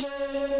Thank you.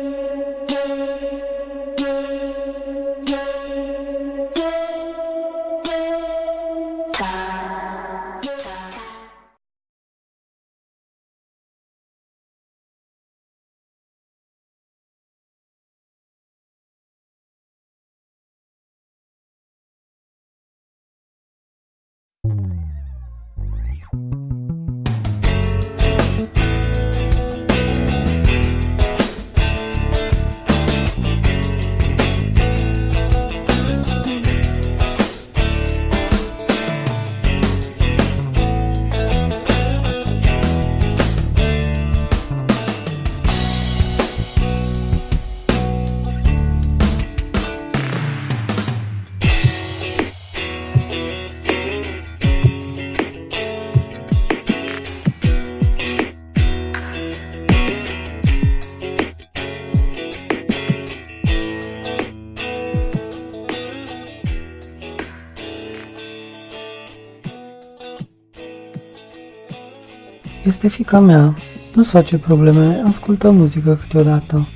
Este fica mea. Nu-ți face probleme, ascultă muzică câteodată.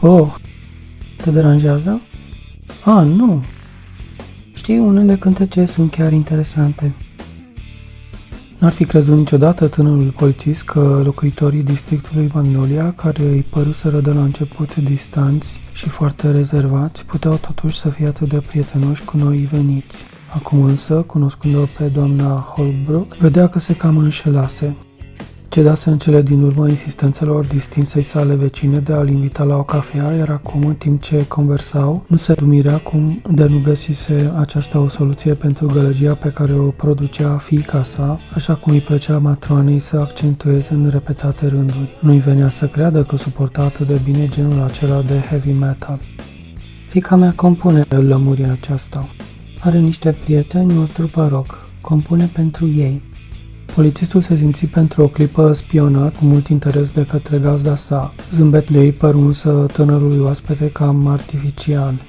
Oh, te deranjează? Ah, nu. Știi, unele cântece sunt chiar interesante. N-ar fi crezut niciodată tânărul polițist că locuitorii districtului Magnolia, care îi păruseră de la început distanți și foarte rezervați, puteau totuși să fie atât de prietenoși cu noi veniți. Acum însă, cunoscând-o pe doamna Holbrook, vedea că se cam înșelase. Cedase în cele din urmă insistențelor distinsei sale vecine de a-l invita la o cafea, iar acum, în timp ce conversau, nu se dumirea cum de nu găsise aceasta o soluție pentru gălăgia pe care o producea fiica sa, așa cum îi plăcea matroanei să accentueze în repetate rânduri. Nu-i venea să creadă că suporta atât de bine genul acela de heavy metal. Fica mea compune, îl lămuri aceasta. Are niște prieteni, o trupă rock. Compune pentru ei. Polițistul se simți pentru o clipă spionat cu mult interes de către gazda sa. Zâmbetul ei păru însă tânărului oaspete cam artificial.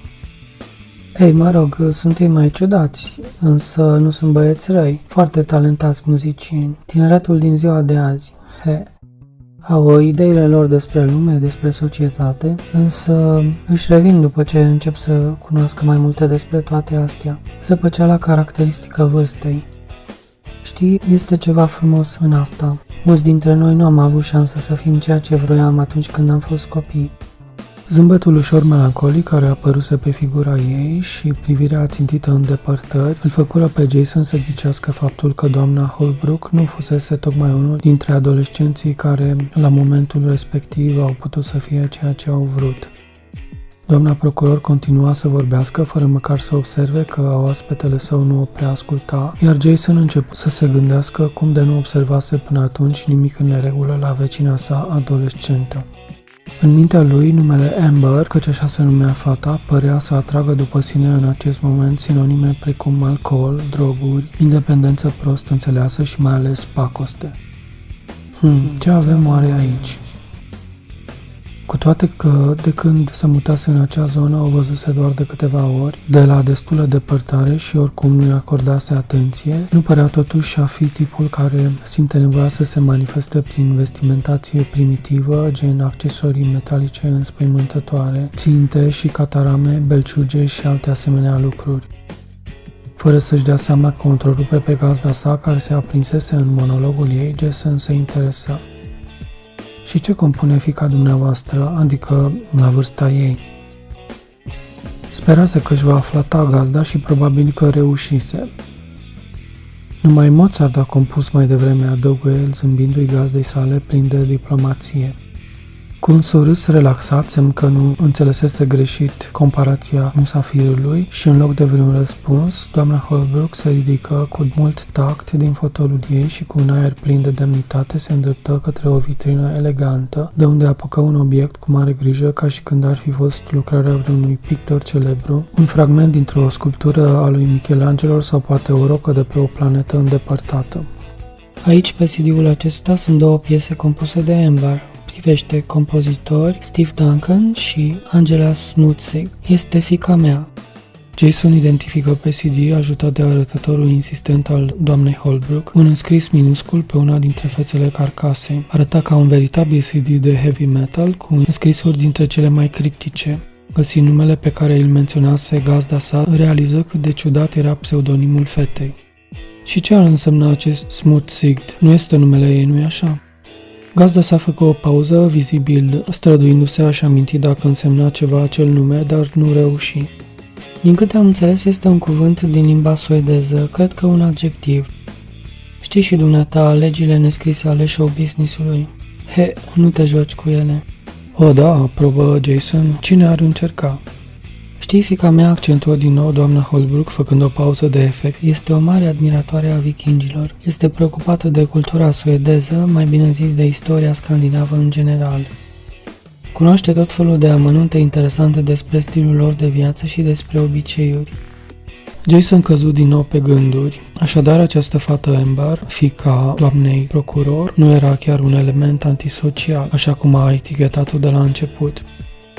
Ei, mă rog, sunt ei mai ciudați, însă nu sunt băieți răi, foarte talentați muzicieni. Tineretul din ziua de azi, he, au ideile lor despre lume, despre societate, însă își revin după ce încep să cunoască mai multe despre toate astea. Zăpăceala caracteristică vârstei. Știi, este ceva frumos în asta. Mulți dintre noi nu am avut șansă să fim ceea ce vroiam atunci când am fost copii. Zâmbetul ușor melancolic care apăruse pe figura ei și privirea țintită în depărtări îl făcură pe Jason să ghicească faptul că doamna Holbrook nu fusese tocmai unul dintre adolescenții care, la momentul respectiv, au putut să fie ceea ce au vrut. Doamna procuror continua să vorbească fără măcar să observe că oaspetele său nu o prea asculta, iar Jason început să se gândească cum de nu observase până atunci nimic în neregulă la vecina sa adolescentă. În mintea lui, numele Amber, căci așa se numea fata, părea să atragă după sine în acest moment sinonime precum alcool, droguri, independență prost înțeleasă și mai ales pacoste. Hmm, ce avem oare aici? Cu toate că, de când se mutase în acea zonă, o văzuse doar de câteva ori, de la destulă depărtare și oricum nu-i acordase atenție, nu părea totuși a fi tipul care simte nevoia să se manifeste prin vestimentație primitivă, gen accesorii metalice înspăimântătoare, ținte și catarame, belciuge și alte asemenea lucruri fără să-și dea seama că o întrerupe pe gazda sa care se aprinsese în monologul ei, Jason se interesa. Și ce compune fica dumneavoastră, adică la vârsta ei? Sperase că își va afla gazda și probabil că reușise. Numai Mozart a compus mai devreme, adăugă el zâmbindu-i gazdei sale plin de diplomație. Cu un surâs relaxat, semn că nu înțelesese greșit comparația musafirului și în loc de vreun răspuns, doamna Holbrook se ridică cu mult tact din fotolul ei și cu un aer plin de demnitate se îndreptă către o vitrină elegantă, de unde apucă un obiect cu mare grijă ca și când ar fi fost lucrarea vreunui pictor celebru, un fragment dintr-o sculptură a lui Michelangelo sau poate o rocă de pe o planetă îndepărtată. Aici, pe CD-ul acesta, sunt două piese compuse de Ember, privește compozitori Steve Duncan și Angela Smutsig. Este fica mea. Jason identifică pe CD, ajutat de arătătorul insistent al doamnei Holbrook, un înscris minuscul pe una dintre fețele carcasei. Arăta ca un veritabil CD de heavy metal, cu înscrisuri dintre cele mai criptice. Găsind numele pe care îl menționase gazda sa, realiză cât de ciudat era pseudonimul fetei. Și ce ar însemna acest Smooth Sigd? Nu este numele ei, nu-i așa? Gazda s-a făcut o pauză, vizibil, străduindu-se a-și aminti dacă însemna ceva acel nume, dar nu reuși. Din câte am înțeles, este un cuvânt din limba suedeză, cred că un adjectiv. Știi și dumneata legile nescrise ale show business-ului. He, nu te joci cu ele. O, da, probă Jason, cine ar încerca? Știi, fica mea accentuă din nou doamna Holbrook, făcând o pauză de efect. Este o mare admiratoare a vikingilor. Este preocupată de cultura suedeză, mai bine zis de istoria scandinavă în general. Cunoaște tot felul de amănunte interesante despre stilul lor de viață și despre obiceiuri. Jason căzut din nou pe gânduri, așadar această fată Amber, fica doamnei procuror, nu era chiar un element antisocial, așa cum a etichetat-o de la început.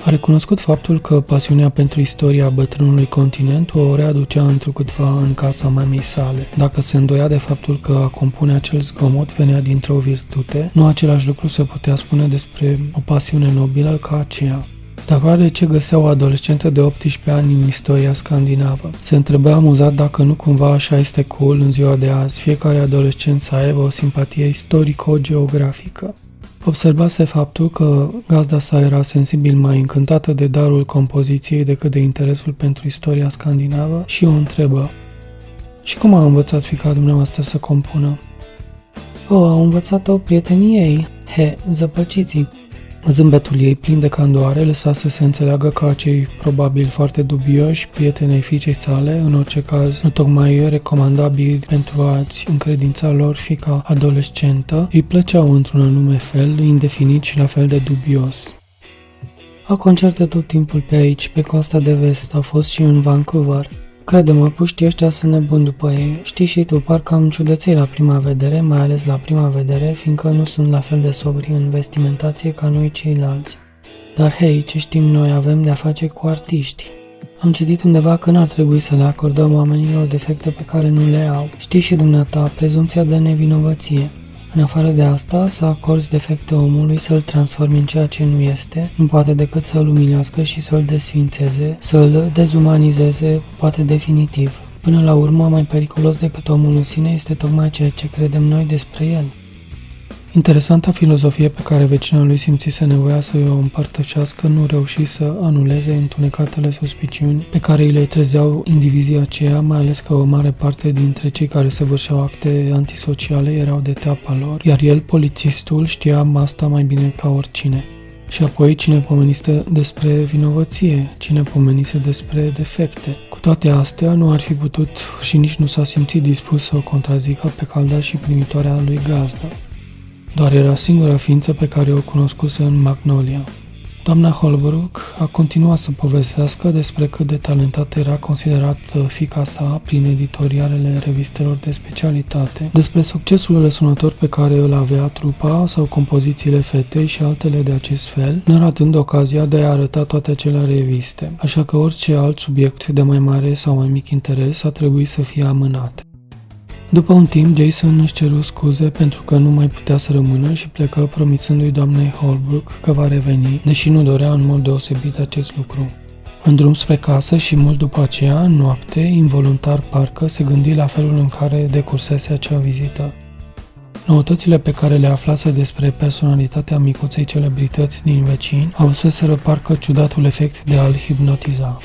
A recunoscut faptul că pasiunea pentru istoria bătrânului continent o readucea întrucâtva în casa mamei sale. Dacă se îndoia de faptul că a compune acel zgomot venea dintr-o virtute, nu același lucru se putea spune despre o pasiune nobilă ca aceea. Dar oare ce găsea o adolescentă de 18 ani în istoria scandinavă? Se întreba amuzat dacă nu cumva așa este cool în ziua de azi, fiecare adolescent să aibă o simpatie istorico-geografică. Observase faptul că gazda sa era sensibil mai încântată de darul compoziției decât de interesul pentru istoria scandinavă și o întrebă. Și cum a învățat fica dumneavoastră să compună? O, a învățat-o prieteniei. He, zăpăciții. Zâmbetul ei plin de candoare lăsa să se înțeleagă că acei probabil foarte dubioși prietenei fiicei sale, în orice caz nu tocmai recomandabili pentru a-ți încredința lor fica adolescentă, îi plăceau într-un anume fel, indefinit și la fel de dubios. Au concerte tot timpul pe aici, pe coasta de vest, au fost și în Vancouver. Crede-mă, puștii ăștia sunt nebuni după ei. Știi și tu, parcă am ciudăței la prima vedere, mai ales la prima vedere, fiindcă nu sunt la fel de sobri în vestimentație ca noi ceilalți. Dar hei, ce știm noi, avem de-a face cu artiști. Am citit undeva că n-ar trebui să le acordăm oamenilor defecte pe care nu le au. Știi și dumneata, prezumția de nevinovăție. În afară de asta, să acorzi defecte omului, să-l transformi în ceea ce nu este, nu poate decât să-l umilească și să-l desfințeze, să-l dezumanizeze, poate definitiv. Până la urmă, mai periculos decât omul în sine este tocmai ceea ce credem noi despre el. Interesanta filozofie pe care vecina lui simțise nevoia să o împărtășească nu reuși să anuleze întunecatele suspiciuni pe care îi le trezeau indivizii aceia, mai ales că o mare parte dintre cei care se vârșeau acte antisociale erau de teapa lor, iar el, polițistul, știa asta mai bine ca oricine. Și apoi cine pomenise despre vinovăție, cine pomenise despre defecte. Cu toate astea, nu ar fi putut și nici nu s-a simțit dispus să o contrazică pe calda și primitoarea lui gazda doar era singura ființă pe care o cunoscuse în Magnolia. Doamna Holbrook a continuat să povestească despre cât de talentată era considerat fica sa prin editorialele revistelor de specialitate, despre succesul răsunător pe care îl avea trupa sau compozițiile fetei și altele de acest fel, neratând ocazia de a arăta toate acele reviste, așa că orice alt subiect de mai mare sau mai mic interes a trebuit să fie amânat. După un timp, Jason își ceru scuze pentru că nu mai putea să rămână și plecă promițându-i doamnei Holbrook că va reveni, deși nu dorea în mod deosebit acest lucru. În drum spre casă și mult după aceea, în noapte, involuntar parcă, se gândi la felul în care decursese acea vizită. Noutățile pe care le aflase despre personalitatea micuței celebrități din vecini au să se parcă ciudatul efect de a-l hipnotiza.